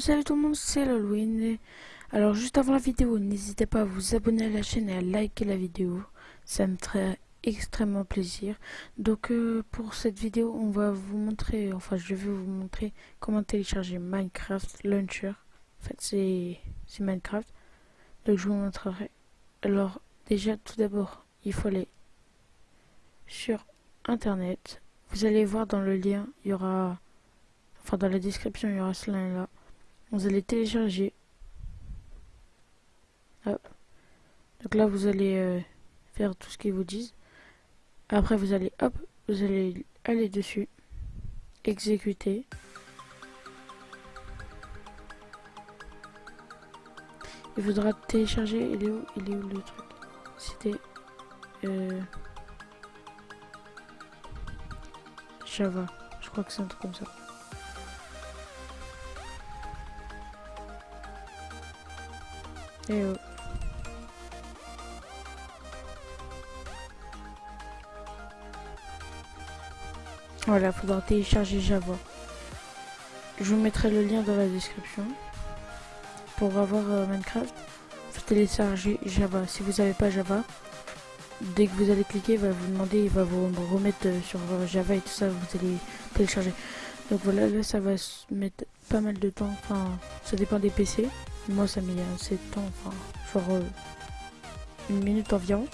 Salut tout le monde, c'est l'Halloween. Alors juste avant la vidéo, n'hésitez pas à vous abonner à la chaîne et à liker la vidéo. Ça me ferait extrêmement plaisir. Donc euh, pour cette vidéo, on va vous montrer, enfin je vais vous montrer comment télécharger Minecraft Launcher. En fait c'est Minecraft. Donc je vous montrerai. Alors déjà tout d'abord, il faut aller sur internet. Vous allez voir dans le lien, il y aura enfin dans la description il y aura ce lien là vous allez télécharger. Donc là vous allez euh, faire tout ce qu'ils vous disent. Après vous allez hop vous allez aller dessus. Exécuter. Il faudra télécharger. Il est où? Il est où le truc? C'était euh, Java. Je crois que c'est un truc comme ça Et oh. Voilà, faudra télécharger Java. Je vous mettrai le lien dans la description. Pour avoir euh, Minecraft, faut télécharger Java. Si vous n'avez pas Java, dès que vous allez cliquer, il va vous demander, il va vous remettre euh, sur euh, Java et tout ça, vous allez télécharger. Donc voilà, là ça va se mettre pas mal de temps, enfin ça dépend des PC. Moi, ça met assez de temps, enfin, euh, une minute environ.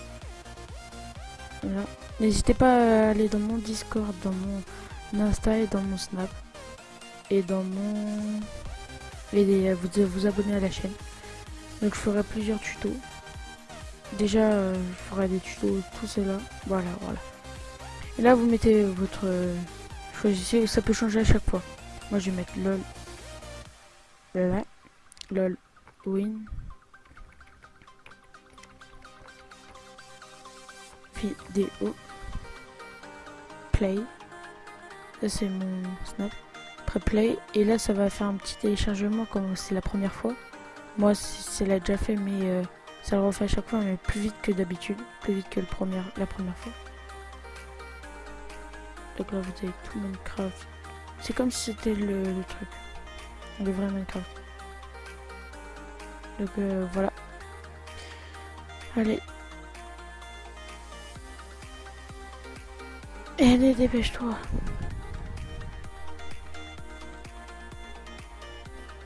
Voilà. N'hésitez pas à aller dans mon Discord, dans mon Insta et dans mon Snap. Et dans mon... Et à vous, vous abonner à la chaîne. Donc je ferai plusieurs tutos. Déjà, euh, je ferai des tutos, tout cela. Voilà, voilà. Et là, vous mettez votre... Euh, choisissez, ça peut changer à chaque fois. Moi, je vais mettre LOL. Là. LOL. Win. Vidéo play. Ça c'est mon snap. Après play. Et là ça va faire un petit téléchargement comme c'est la première fois. Moi c'est l'a déjà fait mais euh, ça le refait à chaque fois mais plus vite que d'habitude. Plus vite que le la première fois. Donc là vous avez tout Minecraft. C'est comme si c'était le, le truc. Le vrai Minecraft donc euh, voilà. Allez. Allez, dépêche-toi.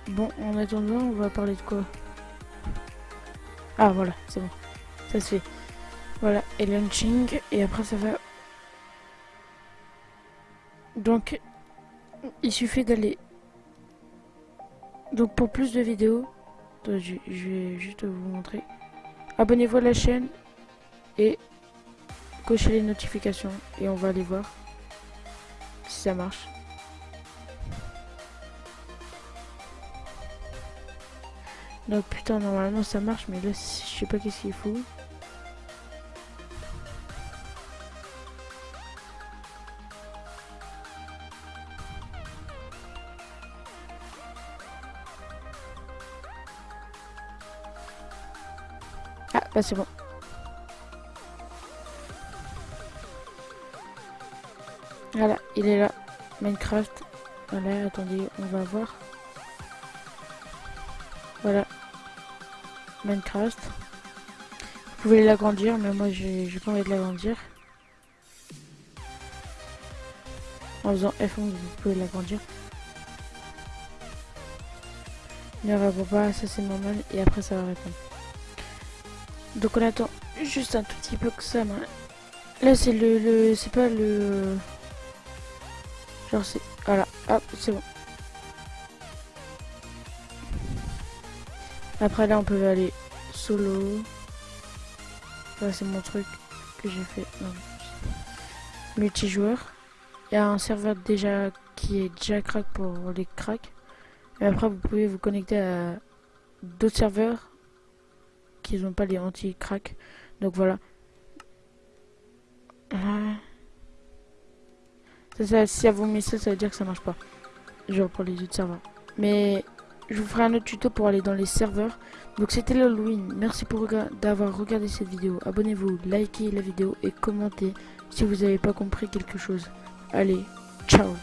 Bon, en attendant, on va parler de quoi? Ah, voilà, c'est bon. Ça se fait. Voilà, et launching, et après ça va... Donc, il suffit d'aller... Donc pour plus de vidéos, je, vais juste vous montrer. Abonnez-vous à la chaîne et cochez les notifications et on va aller voir si ça marche. Donc putain normalement ça marche mais là je sais pas qu'est-ce qu'il faut. Ah, c'est bon. Voilà, il est là. Minecraft. Voilà, attendez, on va voir. Voilà. Minecraft. Vous pouvez l'agrandir, mais moi j'ai pas envie de l'agrandir. En faisant F11, vous pouvez l'agrandir. Ne répond pas, ça c'est normal, et après ça va répondre. Donc on attend juste un tout petit peu que ça. Là c'est le, le c'est pas le genre c'est voilà hop c'est bon. Après là on peut aller solo. Là c'est mon truc que j'ai fait. Multijoueur. Il y a un serveur déjà qui est déjà crack pour les cracks. Et après vous pouvez vous connecter à d'autres serveurs qu'ils n'ont pas les anti-crack. Donc voilà. Ça, si ça vous met ça, ça veut dire que ça marche pas. Genre pour les autres serveurs. Mais je vous ferai un autre tuto pour aller dans les serveurs. Donc c'était l'Halloween. Merci pour d'avoir regardé cette vidéo. Abonnez-vous, likez la vidéo et commentez si vous n'avez pas compris quelque chose. Allez, ciao